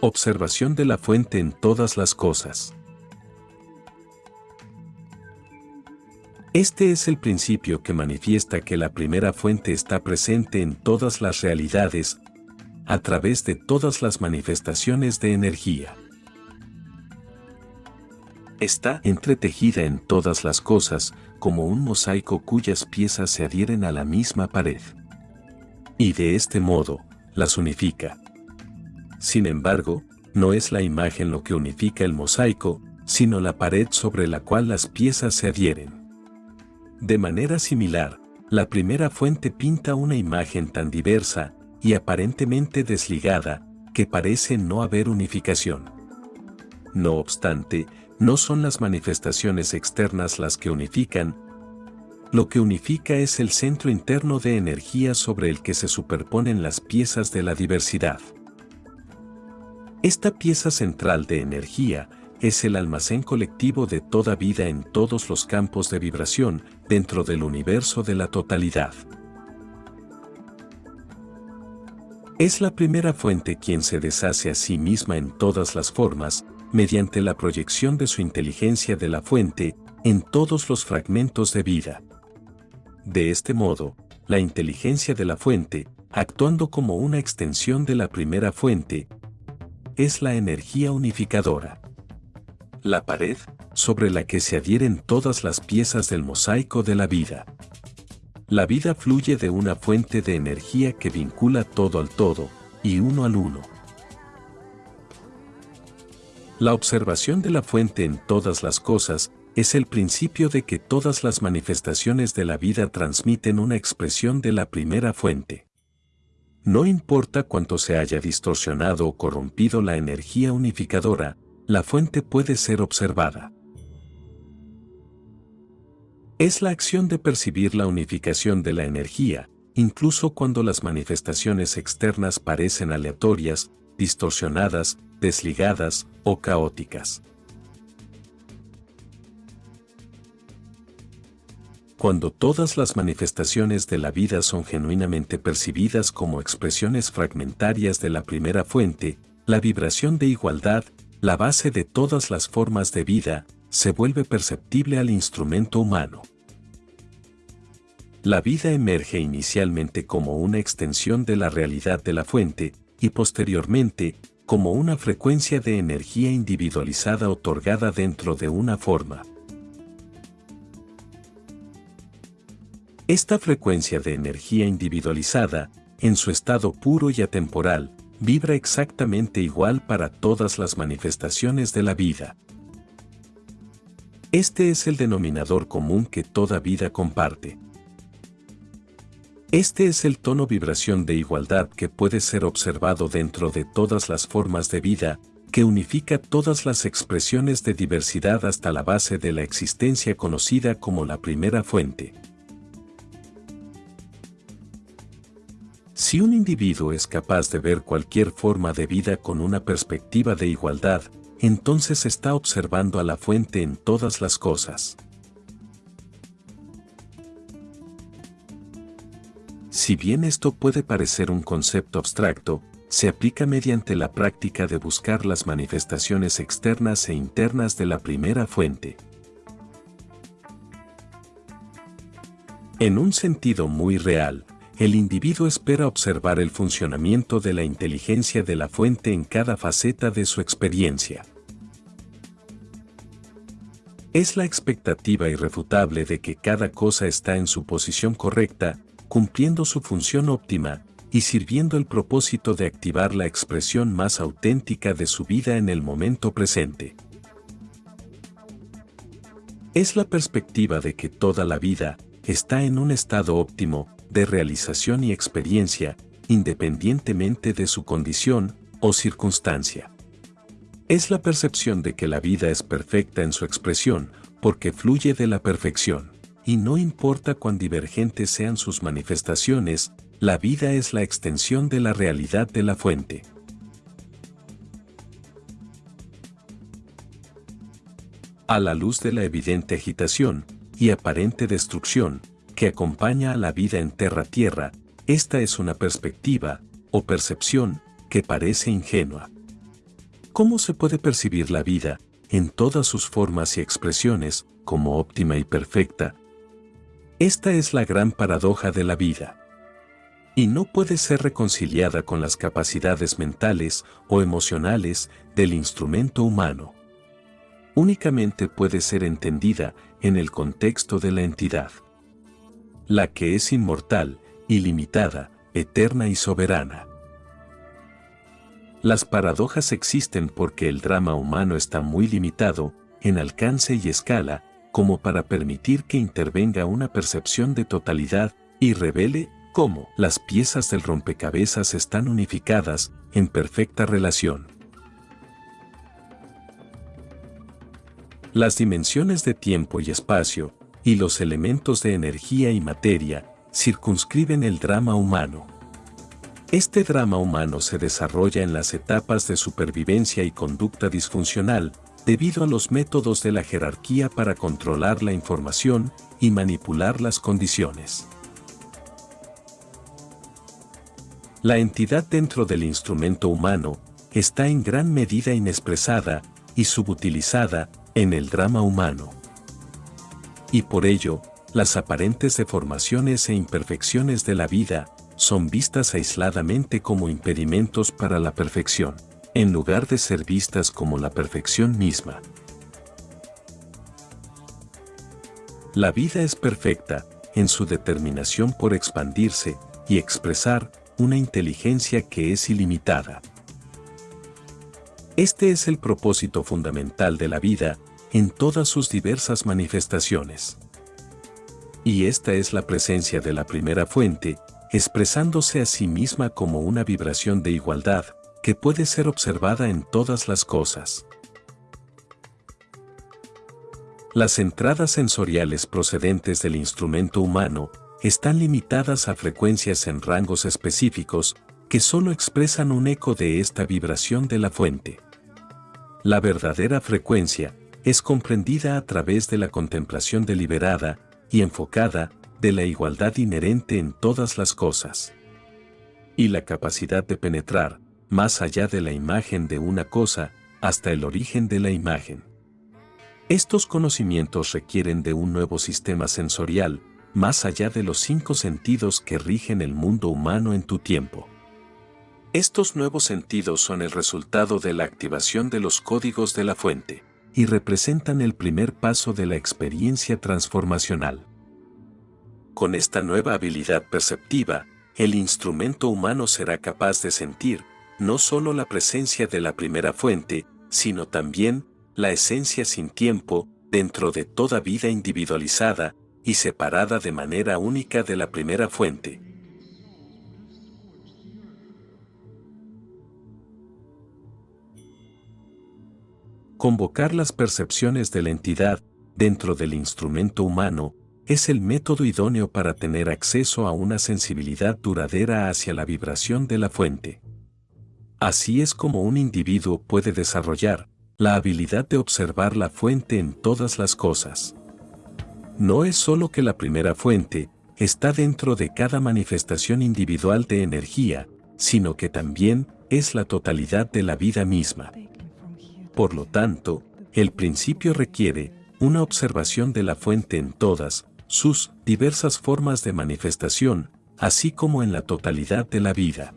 Observación de la fuente en todas las cosas. Este es el principio que manifiesta que la primera fuente está presente en todas las realidades, a través de todas las manifestaciones de energía. Está entretejida en todas las cosas, como un mosaico cuyas piezas se adhieren a la misma pared. Y de este modo, las unifica. Sin embargo, no es la imagen lo que unifica el mosaico, sino la pared sobre la cual las piezas se adhieren. De manera similar, la primera fuente pinta una imagen tan diversa y aparentemente desligada que parece no haber unificación. No obstante, no son las manifestaciones externas las que unifican, lo que unifica es el centro interno de energía sobre el que se superponen las piezas de la diversidad. Esta pieza central de energía es el almacén colectivo de toda vida en todos los campos de vibración dentro del universo de la totalidad. Es la primera fuente quien se deshace a sí misma en todas las formas, mediante la proyección de su inteligencia de la fuente en todos los fragmentos de vida. De este modo, la inteligencia de la fuente, actuando como una extensión de la primera fuente, es la energía unificadora. La pared, sobre la que se adhieren todas las piezas del mosaico de la vida. La vida fluye de una fuente de energía que vincula todo al todo, y uno al uno. La observación de la fuente en todas las cosas es el principio de que todas las manifestaciones de la vida transmiten una expresión de la primera fuente. No importa cuánto se haya distorsionado o corrompido la energía unificadora, la fuente puede ser observada. Es la acción de percibir la unificación de la energía, incluso cuando las manifestaciones externas parecen aleatorias, distorsionadas, desligadas o caóticas. Cuando todas las manifestaciones de la vida son genuinamente percibidas como expresiones fragmentarias de la primera fuente, la vibración de igualdad, la base de todas las formas de vida, se vuelve perceptible al instrumento humano. La vida emerge inicialmente como una extensión de la realidad de la fuente, y posteriormente, como una frecuencia de energía individualizada otorgada dentro de una forma. Esta frecuencia de energía individualizada, en su estado puro y atemporal, vibra exactamente igual para todas las manifestaciones de la vida. Este es el denominador común que toda vida comparte. Este es el tono vibración de igualdad que puede ser observado dentro de todas las formas de vida, que unifica todas las expresiones de diversidad hasta la base de la existencia conocida como la primera fuente. Si un individuo es capaz de ver cualquier forma de vida con una perspectiva de igualdad, entonces está observando a la fuente en todas las cosas. Si bien esto puede parecer un concepto abstracto, se aplica mediante la práctica de buscar las manifestaciones externas e internas de la primera fuente. En un sentido muy real, el individuo espera observar el funcionamiento de la inteligencia de la fuente en cada faceta de su experiencia. Es la expectativa irrefutable de que cada cosa está en su posición correcta cumpliendo su función óptima y sirviendo el propósito de activar la expresión más auténtica de su vida en el momento presente. Es la perspectiva de que toda la vida está en un estado óptimo de realización y experiencia, independientemente de su condición o circunstancia. Es la percepción de que la vida es perfecta en su expresión, porque fluye de la perfección y no importa cuán divergentes sean sus manifestaciones, la vida es la extensión de la realidad de la fuente. A la luz de la evidente agitación y aparente destrucción que acompaña a la vida en Terra-Tierra, esta es una perspectiva o percepción que parece ingenua. ¿Cómo se puede percibir la vida, en todas sus formas y expresiones, como óptima y perfecta? Esta es la gran paradoja de la vida. Y no puede ser reconciliada con las capacidades mentales o emocionales del instrumento humano. Únicamente puede ser entendida en el contexto de la entidad. La que es inmortal, ilimitada, eterna y soberana. Las paradojas existen porque el drama humano está muy limitado, en alcance y escala, como para permitir que intervenga una percepción de totalidad y revele cómo las piezas del rompecabezas están unificadas en perfecta relación. Las dimensiones de tiempo y espacio y los elementos de energía y materia circunscriben el drama humano. Este drama humano se desarrolla en las etapas de supervivencia y conducta disfuncional, debido a los métodos de la jerarquía para controlar la información y manipular las condiciones. La entidad dentro del instrumento humano está en gran medida inexpresada y subutilizada en el drama humano. Y por ello, las aparentes deformaciones e imperfecciones de la vida son vistas aisladamente como impedimentos para la perfección, en lugar de ser vistas como la perfección misma. La vida es perfecta en su determinación por expandirse y expresar una inteligencia que es ilimitada. Este es el propósito fundamental de la vida en todas sus diversas manifestaciones. Y esta es la presencia de la primera fuente expresándose a sí misma como una vibración de igualdad, que puede ser observada en todas las cosas. Las entradas sensoriales procedentes del instrumento humano están limitadas a frecuencias en rangos específicos que solo expresan un eco de esta vibración de la fuente. La verdadera frecuencia es comprendida a través de la contemplación deliberada y enfocada de la igualdad inherente en todas las cosas. Y la capacidad de penetrar, más allá de la imagen de una cosa, hasta el origen de la imagen. Estos conocimientos requieren de un nuevo sistema sensorial, más allá de los cinco sentidos que rigen el mundo humano en tu tiempo. Estos nuevos sentidos son el resultado de la activación de los códigos de la fuente, y representan el primer paso de la experiencia transformacional. Con esta nueva habilidad perceptiva, el instrumento humano será capaz de sentir no solo la presencia de la primera fuente, sino también la esencia sin tiempo dentro de toda vida individualizada y separada de manera única de la primera fuente. Convocar las percepciones de la entidad dentro del instrumento humano es el método idóneo para tener acceso a una sensibilidad duradera hacia la vibración de la fuente. Así es como un individuo puede desarrollar la habilidad de observar la fuente en todas las cosas. No es solo que la primera fuente está dentro de cada manifestación individual de energía, sino que también es la totalidad de la vida misma. Por lo tanto, el principio requiere una observación de la fuente en todas, sus diversas formas de manifestación, así como en la totalidad de la vida.